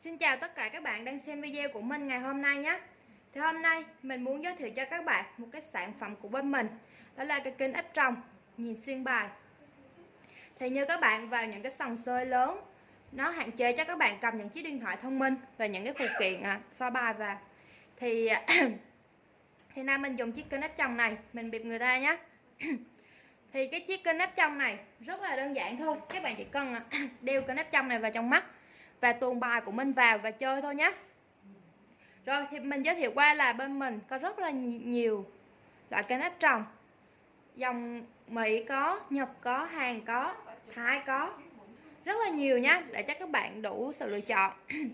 Xin chào tất cả các bạn đang xem video của mình ngày hôm nay nhé. Thì hôm nay mình muốn giới thiệu cho các bạn một cái sản phẩm của bên mình. Đó là cái kính áp tròng nhìn xuyên bài. Thì như các bạn vào những cái sòng sơi lớn Nó hạn chế cho các bạn cầm những chiếc điện thoại thông minh Và những cái phụ kiện à, so bài vào. Thì thì nay mình dùng chiếc kính áp tròng này Mình bịp người ta nhé. Thì cái chiếc kính áp tròng này rất là đơn giản thôi Các bạn chỉ cần à, đeo kính áp tròng này vào trong mắt và tuồn bài của mình vào và chơi thôi nhé rồi thì mình giới thiệu qua là bên mình có rất là nhiều loại cây nếp trồng. Dòng Mỹ có Nhật có Hàn có Thái có. Rất là nhiều nhé để cho các bạn đủ sự lựa chọn.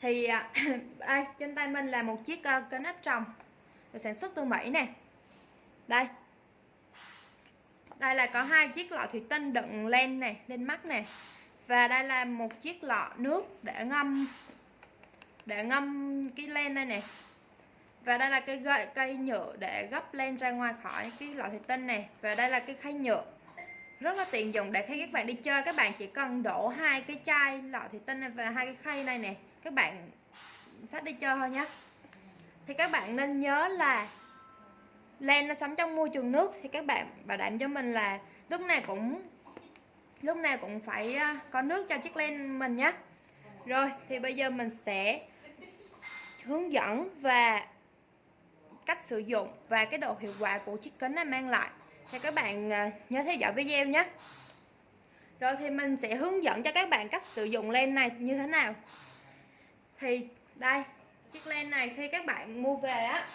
Thì à, đây trên tay mình là một chiếc uh, kênh áp được sản xuất từ Mỹ nè. Đây. Đây là có hai chiếc lọ thủy tinh đựng len này lên mắt nè và đây là một chiếc lọ nước để ngâm để ngâm cái len đây này và đây là cái gậy, cây nhựa để gấp len ra ngoài khỏi cái lọ thủy tinh này và đây là cái khay nhựa. Rất là tiện dụng để khi các bạn đi chơi, các bạn chỉ cần đổ hai cái chai lọ thủy tinh này và hai cái khay này nè. Các bạn sắp đi chơi thôi nhé thì các bạn nên nhớ là len nó sống trong môi trường nước. Thì các bạn bảo đảm cho mình là lúc này cũng lúc nào cũng phải à, có nước cho chiếc len mình nhé rồi, thì bây giờ mình sẽ hướng dẫn và cách sử dụng và cái độ hiệu quả của chiếc kính này mang lại. Thì các bạn à, nhớ theo dõi video nhé rồi thì mình sẽ hướng dẫn cho các bạn cách sử dụng len này như thế nào. Thì đây, chiếc len này khi các bạn mua về á,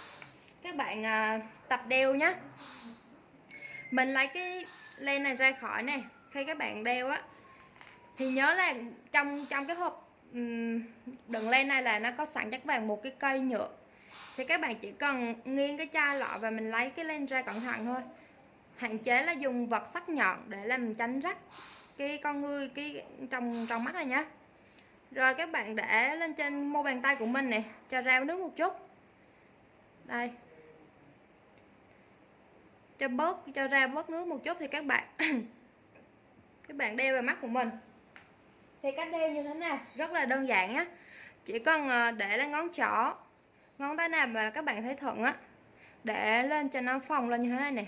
các bạn à, tập đeo nhé mình lấy cái len này ra khỏi này khi các bạn đeo á, thì nhớ là trong trong cái hộp đựng len này là nó có sẵn cho các bạn một cái cây nhựa. Thì các bạn chỉ cần nghiêng cái chai lọ và mình lấy cái len ra cẩn thận thôi. Hạn chế là dùng vật sắc nhọn để làm tránh rách cái con ngươi cái trong trong mắt này nhá. Rồi các bạn để lên trên mô bàn tay của mình này cho rau nước một chút. Đây. Cho bớt, cho ra bớt nước một chút thì các bạn các bạn đeo vào mắt của mình. Thì cách đeo như thế nào? Rất là đơn giản á. Chỉ cần ờ, để lên ngón trỏ ngón tay nào mà các bạn thấy thuận á để lên cho nó phồng lên như thế này nè.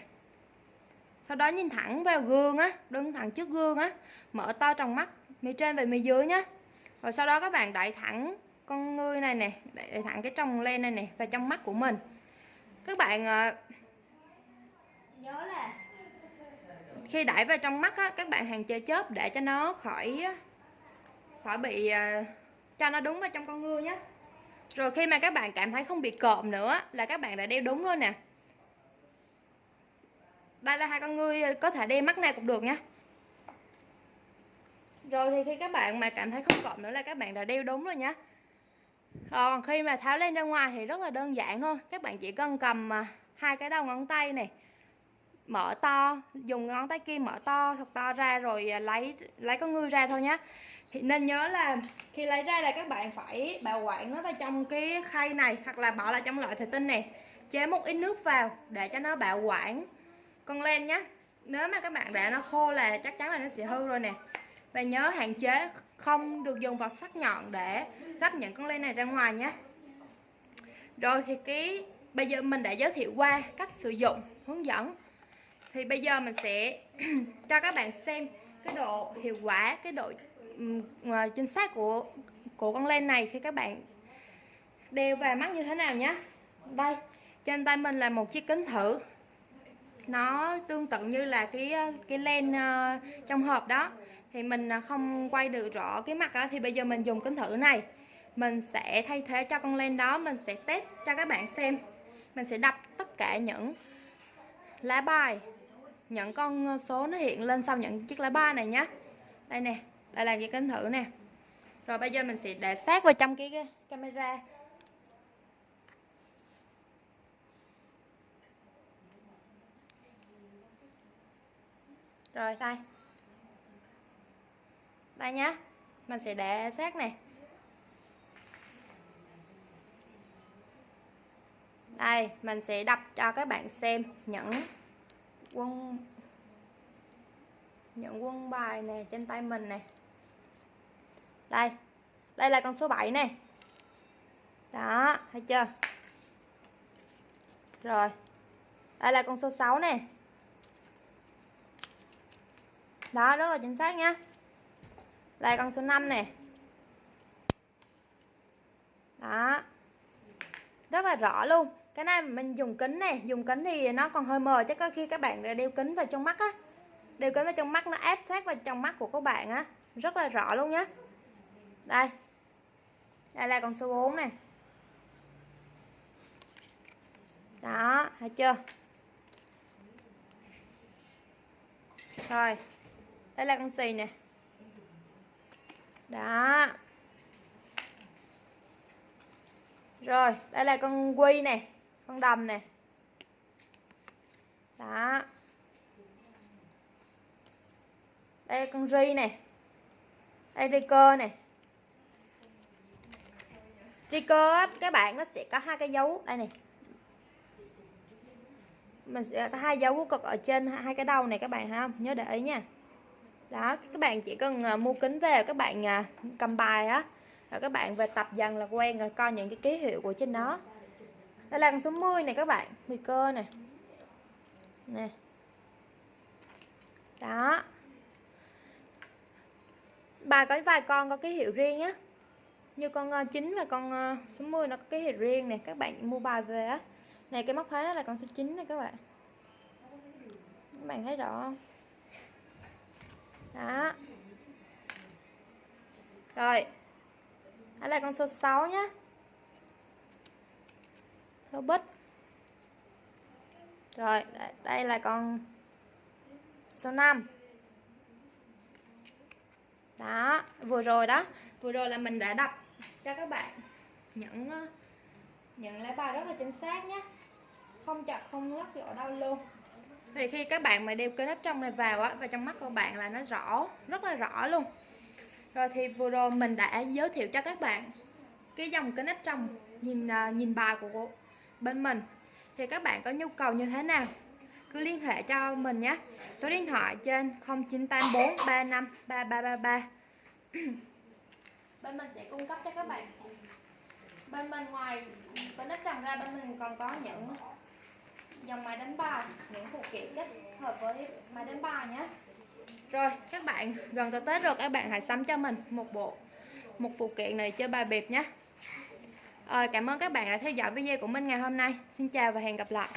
Sau đó nhìn thẳng vào gương á đứng thẳng trước gương á mở to trong mắt mi trên và mi dưới nhá. Rồi sau đó các bạn đẩy thẳng con ngươi này nè đẩy thẳng cái trong len này nè vào trong mắt của mình. Các bạn ờ, nhớ là khi đẩy vào trong mắt á, các bạn hàng chơi chớp để cho nó khỏi khỏi bị uh, cho nó đúng vào trong con ngư nhé rồi khi mà các bạn cảm thấy không bị cộm nữa là các bạn đã đeo đúng rồi nè. Đây là hai con ngươi ờ, có thể đeo mắt nào cũng được nha rồi thì khi các bạn mà cảm thấy không cộm nữa là các bạn đã đeo đúng rồi nhé còn khi mà tháo lên ra ngoài thì rất là đơn giản thôi các bạn chỉ cần cầm ờ, hai cái đầu ngón tay này mở to, dùng ngón tay kia mở to thật to ra rồi à, lấy lấy con ngư ra thôi nhé thì nên nhớ là khi lấy ra là các bạn phải bảo quản nó vào trong cái khay này hoặc là bỏ lại trong loại thủy tinh này. Chế một ít nước vào để cho nó bảo quản con len nhé nếu mà các bạn để nó khô là chắc chắn là nó sẽ hư rồi nè. Và nhớ hạn chế không được dùng vật sắc nhọn để gấp những con len này ra ngoài nhé rồi thì cái, bây giờ mình đã giới thiệu qua cách sử dụng, hướng dẫn thì bây giờ mình sẽ cho các bạn xem cái độ hiệu quả cái độ ờ, chính xác của của con len này khi các bạn đeo vào mắt như thế nào nhé đây trên tay mình là một chiếc kính thử. Nó tương tự như là cái ờ, cái len uh, trong hộp đó. Thì mình không quay được rõ cái mặt đó thì bây giờ mình dùng kính thử này. Mình sẽ thay thế cho con len đó mình sẽ test cho các bạn xem. Mình sẽ đập tất cả những lá bài những con ờ, số nó hiện lên sau những chiếc lá ba này nhé đây nè đây là cái kính thử nè. Rồi bây giờ mình sẽ để sát vào trong cái, camera. Rồi đây. Đây nhá mình sẽ để sát nè. Đây mình sẽ đập cho các bạn xem những quân những quân bài này trên tay mình này đây đây là con số 7 này đó, thấy chưa? Rồi, đây là con số 6 này đó, rất là chính xác nha đây, con số 5 này đó. Rất là rõ luôn cái này mình dùng kính này, dùng kính thì nó còn hơi mờ chắc có khi các bạn đeo kính vào trong mắt á. Đeo kính vào trong mắt, nó áp sát vào trong mắt của các bạn á. Rất là rõ luôn nhé đây. Đây là con số 4 này. Đó, thấy chưa? Rồi, đây là con xì nè. Đó. Rồi, đây là con quy nè con đầm này, đó. Đây là con ri này. Đây ri cơ này, ri cơ các bạn nó sẽ có hai cái dấu. Đây này. Mình sẽ có hai dấu cực ở trên hai cái đầu này các bạn ha. Nhớ để ý nha. Đó các bạn chỉ cần à, mua kính về các bạn à, cầm bài á. Rồi các bạn về tập dần là quen rồi coi những cái ký hiệu của trên nó đây là con số 10 này các bạn 10 cơ này. Nè. Đó. Bài có vài con có ký hiệu riêng á. Như con ờ, 9 và con ờ, số 10 nó có ký hiệu riêng này các bạn mua bài về á. Này, cái móc khóa đó là con số 9 này các bạn. Các bạn thấy rõ không? Đó. Rồi. Đó là con số 6 nhé số bích rồi đây là con số 5 đó vừa rồi đó. Vừa rồi là mình đã đọc cho các bạn những ờ, những lá bài rất là chính xác nhé không chặt không lắc ở đâu luôn. Vì khi các bạn mà đeo cái áp trong này vào á và trong mắt của bạn là nó rõ rất là rõ luôn. Rồi thì vừa rồi mình đã giới thiệu cho các bạn cái dòng kính áp trong nhìn ờ, nhìn bài của, của bên mình. Thì các bạn có nhu cầu như thế nào? Cứ liên hệ cho mình nhé. Số điện thoại trên 0984 35 3333 bên mình sẽ cung cấp cho các bạn. Bên mình ngoài kính áp tròng ra bên mình còn có những dòng máy đánh bài những phụ kiện kết hợp với máy đánh bài nhé. Rồi các bạn gần tới Tết rồi các bạn hãy sắm cho mình một bộ một phụ kiện này chơi bài bịp nhé Ờ, cảm ơn các bạn đã theo dõi video của mình ngày hôm nay. Xin chào và hẹn gặp lại.